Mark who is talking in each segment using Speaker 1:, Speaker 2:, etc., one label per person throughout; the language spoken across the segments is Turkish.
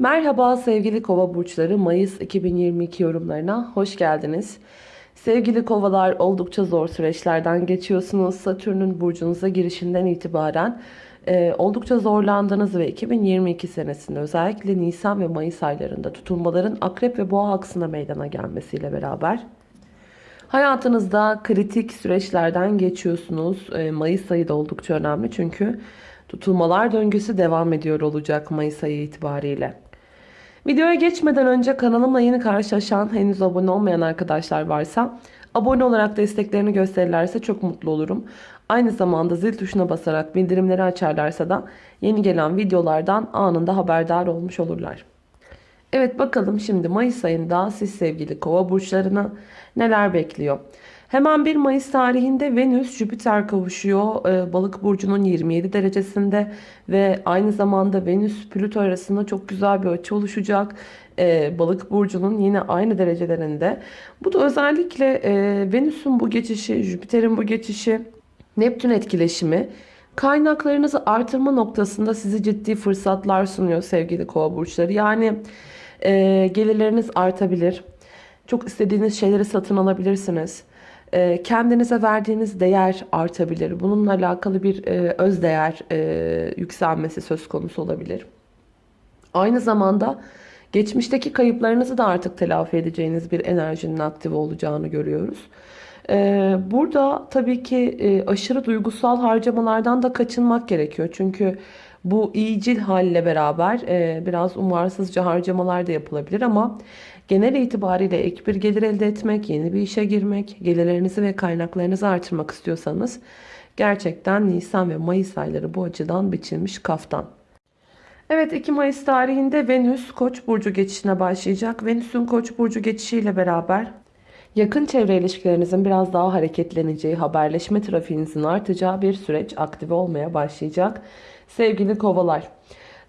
Speaker 1: Merhaba sevgili kova burçları Mayıs 2022 yorumlarına hoş geldiniz. Sevgili kovalar oldukça zor süreçlerden geçiyorsunuz. Satürn'ün burcunuza girişinden itibaren e, oldukça zorlandınız ve 2022 senesinde özellikle Nisan ve Mayıs aylarında tutulmaların akrep ve boğa aksına meydana gelmesiyle beraber hayatınızda kritik süreçlerden geçiyorsunuz. E, Mayıs ayı da oldukça önemli çünkü tutulmalar döngüsü devam ediyor olacak Mayıs ayı itibariyle. Videoya geçmeden önce kanalımla yeni karşılaşan henüz abone olmayan arkadaşlar varsa abone olarak desteklerini gösterirlerse çok mutlu olurum. Aynı zamanda zil tuşuna basarak bildirimleri açarlarsa da yeni gelen videolardan anında haberdar olmuş olurlar. Evet bakalım şimdi Mayıs ayında siz sevgili kova burçlarını neler bekliyor? Hemen 1 Mayıs tarihinde Venüs Jüpiter kavuşuyor. Ee, Balık burcunun 27 derecesinde ve aynı zamanda Venüs Plüto arasında çok güzel bir açı oluşacak. Ee, Balık burcunun yine aynı derecelerinde. Bu da özellikle e, Venüs'ün bu geçişi, Jüpiter'in bu geçişi, Neptün etkileşimi kaynaklarınızı artırma noktasında size ciddi fırsatlar sunuyor sevgili kova burçları. Yani e, gelirleriniz artabilir. Çok istediğiniz şeyleri satın alabilirsiniz. E, kendinize verdiğiniz değer artabilir. Bununla alakalı bir e, özdeğer e, yükselmesi söz konusu olabilir. Aynı zamanda geçmişteki kayıplarınızı da artık telafi edeceğiniz bir enerjinin aktif olacağını görüyoruz. Burada tabii ki aşırı duygusal harcamalardan da kaçınmak gerekiyor. Çünkü bu iyicil halle beraber biraz umarsızca harcamalar da yapılabilir ama Genel itibariyle ek bir gelir elde etmek, yeni bir işe girmek, gelirlerinizi ve kaynaklarınızı artırmak istiyorsanız gerçekten Nisan ve Mayıs ayları bu açıdan biçilmiş kaftan. Evet 2 Mayıs tarihinde Venüs Koç burcu geçişine başlayacak. Venüs'ün Koç burcu geçişiyle beraber yakın çevre ilişkilerinizin biraz daha hareketleneceği, haberleşme trafiğinizin artacağı bir süreç aktive olmaya başlayacak. Sevgili kovalar.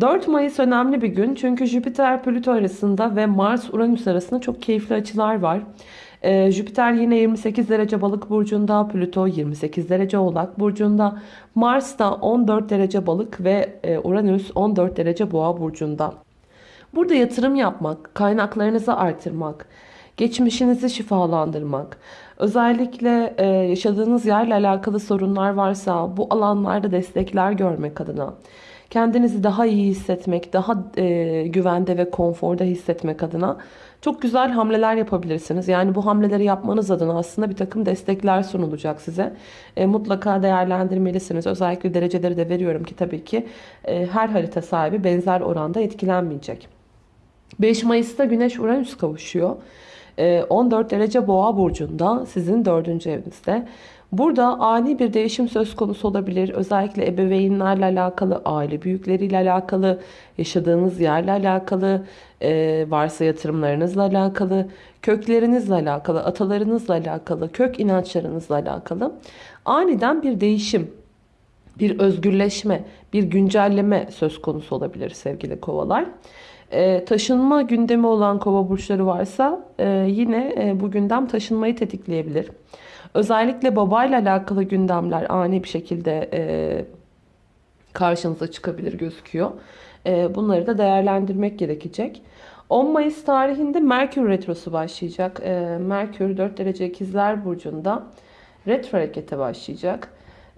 Speaker 1: 4 Mayıs önemli bir gün çünkü Jüpiter Plüto arasında ve Mars Uranüs arasında çok keyifli açılar var. Ee, Jüpiter yine 28 derece balık burcunda, Plüto 28 derece oğlak burcunda, Mars da 14 derece balık ve e, Uranüs 14 derece boğa burcunda. Burada yatırım yapmak, kaynaklarınızı artırmak, geçmişinizi şifalandırmak, özellikle e, yaşadığınız yerle alakalı sorunlar varsa bu alanlarda destekler görmek adına kendinizi daha iyi hissetmek, daha e, güvende ve konforda hissetmek adına çok güzel hamleler yapabilirsiniz. Yani bu hamleleri yapmanız adına aslında bir takım destekler sunulacak size. E, mutlaka değerlendirmelisiniz. Özellikle dereceleri de veriyorum ki tabii ki e, her harita sahibi benzer oranda etkilenmeyecek. 5 Mayıs'ta Güneş Uranüs kavuşuyor. 14 e, derece boğa burcunda sizin 4. evinizde. Burada ani bir değişim söz konusu olabilir. Özellikle ebeveynlerle alakalı, aile büyükleriyle alakalı, yaşadığınız yerle alakalı, e, varsa yatırımlarınızla alakalı, köklerinizle alakalı, atalarınızla alakalı, kök inançlarınızla alakalı aniden bir değişim, bir özgürleşme, bir güncelleme söz konusu olabilir sevgili kovalar. E, taşınma gündemi olan kova burçları varsa e, yine e, bu gündem taşınmayı tetikleyebilir. Özellikle babayla alakalı gündemler ani bir şekilde e, karşınıza çıkabilir gözüküyor. E, bunları da değerlendirmek gerekecek. 10 Mayıs tarihinde Merkür Retrosu başlayacak. E, Merkür 4 derece ikizler burcunda retro harekete başlayacak.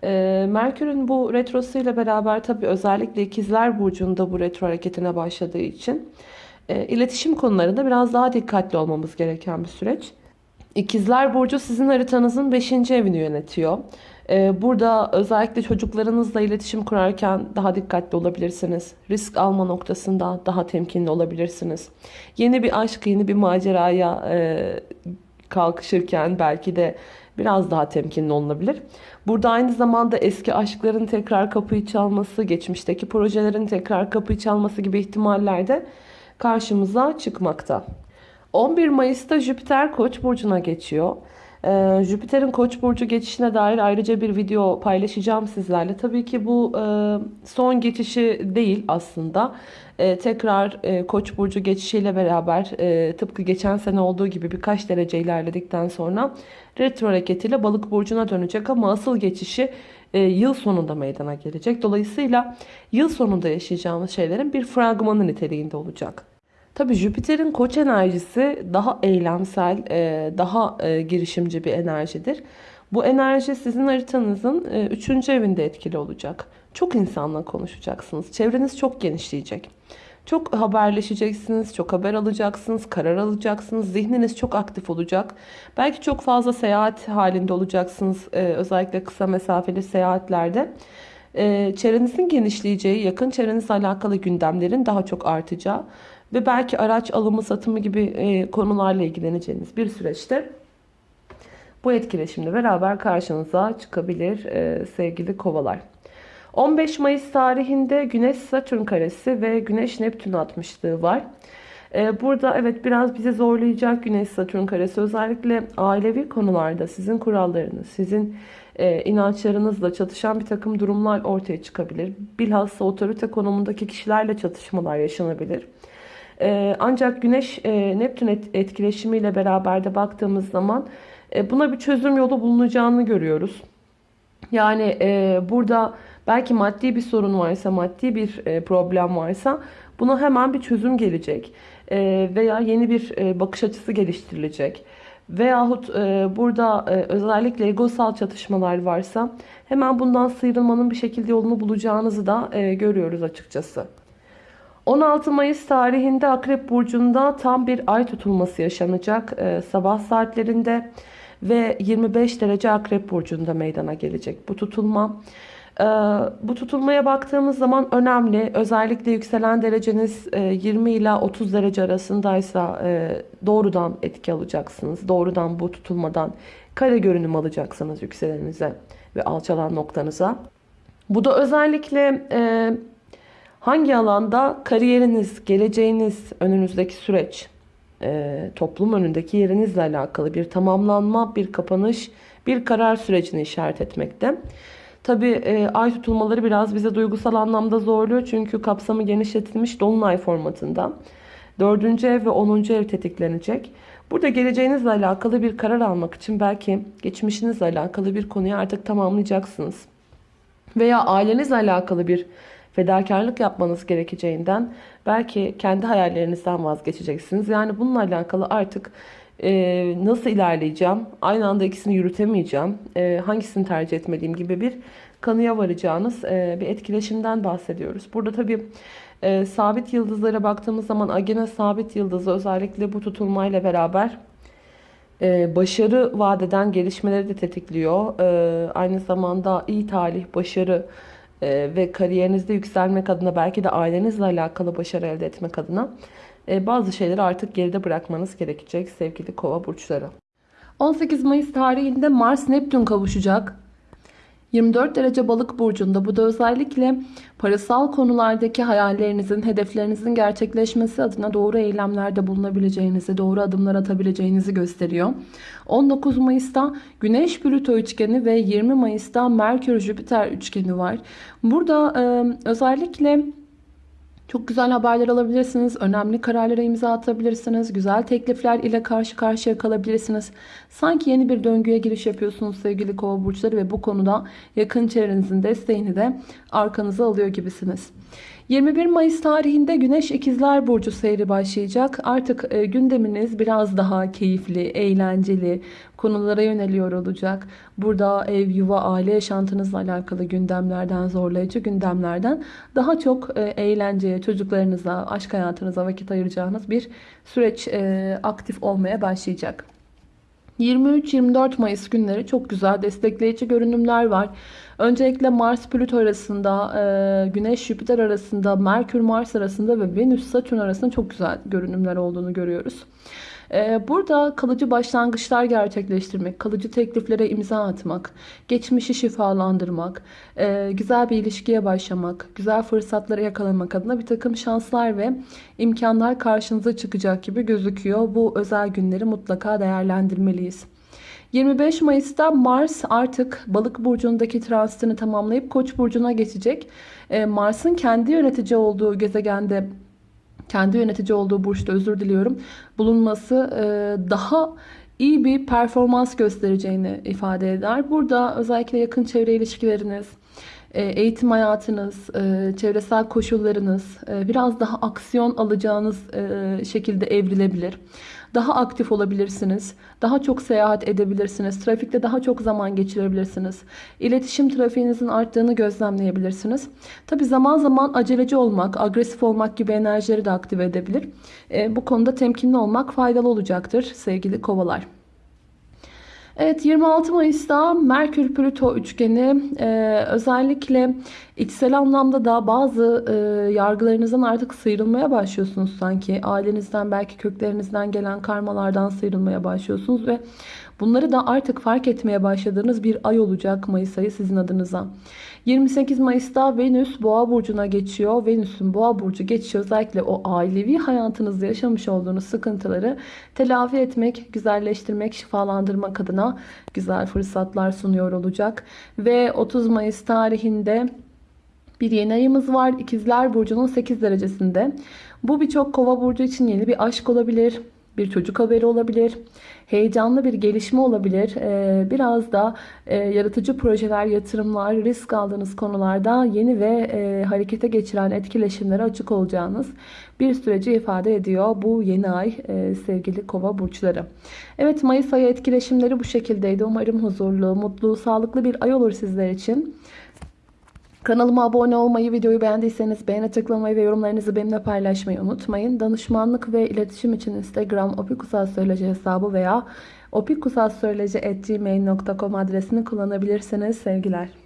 Speaker 1: E, Merkür'ün bu retrosuyla beraber tabi özellikle ikizler burcunda bu retro hareketine başladığı için e, iletişim konularında biraz daha dikkatli olmamız gereken bir süreç. İkizler Burcu sizin haritanızın 5. evini yönetiyor. Ee, burada özellikle çocuklarınızla iletişim kurarken daha dikkatli olabilirsiniz. Risk alma noktasında daha temkinli olabilirsiniz. Yeni bir aşk, yeni bir maceraya e, kalkışırken belki de biraz daha temkinli olunabilir. Burada aynı zamanda eski aşkların tekrar kapıyı çalması, geçmişteki projelerin tekrar kapıyı çalması gibi ihtimaller de karşımıza çıkmakta. 11 Mayıs'ta Jüpiter Koç burcuna geçiyor. Ee, Jüpiter'in Koç burcu geçişine dair ayrıca bir video paylaşacağım sizlerle. Tabii ki bu e, son geçişi değil aslında. E, tekrar e, Koç burcu geçişiyle beraber e, tıpkı geçen sene olduğu gibi birkaç derece ilerledikten sonra retro hareketiyle Balık burcuna dönecek ama asıl geçişi e, yıl sonunda meydana gelecek. Dolayısıyla yıl sonunda yaşayacağımız şeylerin bir fragmanı niteliğinde olacak. Tabii Jüpiter'in koç enerjisi daha eylemsel, e, daha e, girişimci bir enerjidir. Bu enerji sizin haritanızın 3. evinde etkili olacak. Çok insanla konuşacaksınız. Çevreniz çok genişleyecek. Çok haberleşeceksiniz, çok haber alacaksınız, karar alacaksınız. Zihniniz çok aktif olacak. Belki çok fazla seyahat halinde olacaksınız. Özellikle kısa mesafeli seyahatlerde. Çevrenizin genişleyeceği, yakın çevrenizle alakalı gündemlerin daha çok artacağı ve belki araç alımı, satımı gibi e, konularla ilgileneceğiniz bir süreçte bu etkileşimle beraber karşınıza çıkabilir e, sevgili kovalar. 15 Mayıs tarihinde Güneş Satürn karesi ve Güneş Neptün atmışlığı var. Ee, burada evet biraz bizi zorlayacak Güneş Satürn karesi özellikle ailevi konularda sizin kurallarınız, sizin e, inançlarınızla çatışan bir takım durumlar ortaya çıkabilir. Bilhassa otorite konumundaki kişilerle çatışmalar yaşanabilir. Ee, ancak Güneş e, Neptün etkileşimiyle beraber de baktığımız zaman e, buna bir çözüm yolu bulunacağını görüyoruz. Yani burada Belki maddi bir sorun varsa, maddi bir e, problem varsa buna hemen bir çözüm gelecek. E, veya yeni bir e, bakış açısı geliştirilecek. Veyahut burada özellikle egosal çatışmalar varsa hemen bundan sıyrılmanın bir şekilde yolunu bulacağınızı da görüyoruz açıkçası. 16 Mayıs tarihinde Akrep Burcu'nda tam bir ay tutulması yaşanacak sabah saatlerinde ve 25 derece Akrep Burcu'nda meydana gelecek bu tutulma. Ee, bu tutulmaya baktığımız zaman önemli. Özellikle yükselen dereceniz 20 e, ila 30 derece arasındaysa e, doğrudan etki alacaksınız. Doğrudan bu tutulmadan kare görünüm alacaksınız yükseleninize ve alçalan noktanıza. Bu da özellikle e, hangi alanda kariyeriniz, geleceğiniz, önünüzdeki süreç, toplum önündeki yerinizle alakalı bir tamamlanma, bir kapanış, bir karar sürecini işaret etmekte. Tabi e, ay tutulmaları biraz bize duygusal anlamda zorluyor. Çünkü kapsamı genişletilmiş dolunay formatında. Dördüncü ev ve onuncu ev tetiklenecek. Burada geleceğinizle alakalı bir karar almak için belki geçmişinizle alakalı bir konuyu artık tamamlayacaksınız. Veya ailenizle alakalı bir fedakarlık yapmanız gerekeceğinden belki kendi hayallerinizden vazgeçeceksiniz. Yani bununla alakalı artık e, nasıl ilerleyeceğim, aynı anda ikisini yürütemeyeceğim, e, hangisini tercih etmeliyim gibi bir kanıya varacağınız e, bir etkileşimden bahsediyoruz. Burada tabii e, sabit yıldızlara baktığımız zaman Agena sabit yıldızı özellikle bu tutulmayla beraber e, başarı vadeden gelişmeleri de tetikliyor. E, aynı zamanda iyi talih, başarı e, ve kariyerinizde yükselmek adına belki de ailenizle alakalı başarı elde etmek adına e, bazı şeyleri artık geride bırakmanız gerekecek sevgili kova burçları. 18 Mayıs tarihinde Mars Neptün kavuşacak. 24 derece balık burcunda bu da özellikle parasal konulardaki hayallerinizin, hedeflerinizin gerçekleşmesi adına doğru eylemlerde bulunabileceğinizi, doğru adımlar atabileceğinizi gösteriyor. 19 Mayıs'ta Güneş Plüto üçgeni ve 20 Mayıs'ta Merkür Jüpiter üçgeni var. Burada e, özellikle çok güzel haberler alabilirsiniz. Önemli kararlara imza atabilirsiniz. Güzel teklifler ile karşı karşıya kalabilirsiniz. Sanki yeni bir döngüye giriş yapıyorsunuz sevgili kova burçları ve bu konuda yakın çevrenizin desteğini de arkanıza alıyor gibisiniz. 21 Mayıs tarihinde Güneş İkizler Burcu seyri başlayacak. Artık e, gündeminiz biraz daha keyifli, eğlenceli konulara yöneliyor olacak. Burada ev, yuva, aile yaşantınızla alakalı gündemlerden, zorlayıcı gündemlerden daha çok e, eğlenceye, çocuklarınıza, aşk hayatınıza vakit ayıracağınız bir süreç e, aktif olmaya başlayacak. 23-24 Mayıs günleri çok güzel destekleyici görünümler var. Öncelikle Mars-Plüto arasında, e, Güneş-Jüpiter arasında, Merkür-Mars arasında ve Venüs-Satürn arasında çok güzel görünümler olduğunu görüyoruz. E, burada kalıcı başlangıçlar gerçekleştirmek, kalıcı tekliflere imza atmak, geçmişi şifalandırmak, e, güzel bir ilişkiye başlamak, güzel fırsatları yakalamak adına bir takım şanslar ve imkanlar karşınıza çıkacak gibi gözüküyor. Bu özel günleri mutlaka değerlendirmeliyiz. 25 Mayıs'ta Mars artık balık burcundaki transitini tamamlayıp koç burcuna geçecek. Ee, Mars'ın kendi yönetici olduğu gezegende kendi yönetici olduğu burçta özür diliyorum bulunması e, daha
Speaker 2: iyi bir performans göstereceğini ifade eder. Burada özellikle yakın çevre ilişkileriniz, eğitim hayatınız, e, çevresel koşullarınız e, biraz daha aksiyon alacağınız şekilde evrilebilir. Daha aktif olabilirsiniz. Daha çok seyahat edebilirsiniz. Trafikte daha çok zaman geçirebilirsiniz. İletişim trafiğinizin arttığını gözlemleyebilirsiniz. Tabi zaman zaman aceleci olmak, agresif olmak gibi enerjileri de aktive edebilir. Bu konuda temkinli olmak faydalı olacaktır sevgili kovalar. Evet 26 Mayıs'ta Merkür Plüto üçgeni e, özellikle içsel anlamda da bazı e, yargılarınızdan artık sıyrılmaya başlıyorsunuz sanki. Ailenizden belki köklerinizden gelen karmalardan sıyrılmaya başlıyorsunuz ve bunları da artık fark etmeye başladığınız bir ay olacak Mayıs ayı sizin adınıza. 28 Mayıs'ta Venüs Boğa burcuna geçiyor. Venüs'ün Boğa burcu geçiyor. Özellikle o ailevi hayatınızda yaşamış olduğunuz sıkıntıları telafi etmek, güzelleştirmek, şifalandırmak adına güzel fırsatlar sunuyor olacak. Ve 30 Mayıs tarihinde bir yeni ayımız var. İkizler Burcu'nun 8 derecesinde. Bu birçok kova burcu için yeni bir aşk olabilir bir çocuk haberi olabilir. Heyecanlı bir gelişme olabilir. Ee, biraz da e, yaratıcı projeler, yatırımlar, risk aldığınız konularda yeni ve e, harekete geçiren etkileşimlere açık olacağınız bir süreci ifade ediyor bu yeni ay e, sevgili kova burçları. Evet Mayıs ayı etkileşimleri bu şekildeydi. Umarım huzurlu, mutlu, sağlıklı bir ay olur sizler için. Kanalıma abone olmayı, videoyu beğendiyseniz beğene tıklamayı ve yorumlarınızı benimle paylaşmayı unutmayın. Danışmanlık ve iletişim için Instagram opikusastroloji hesabı veya opikusastroloji.gmail.com adresini kullanabilirsiniz. Sevgiler.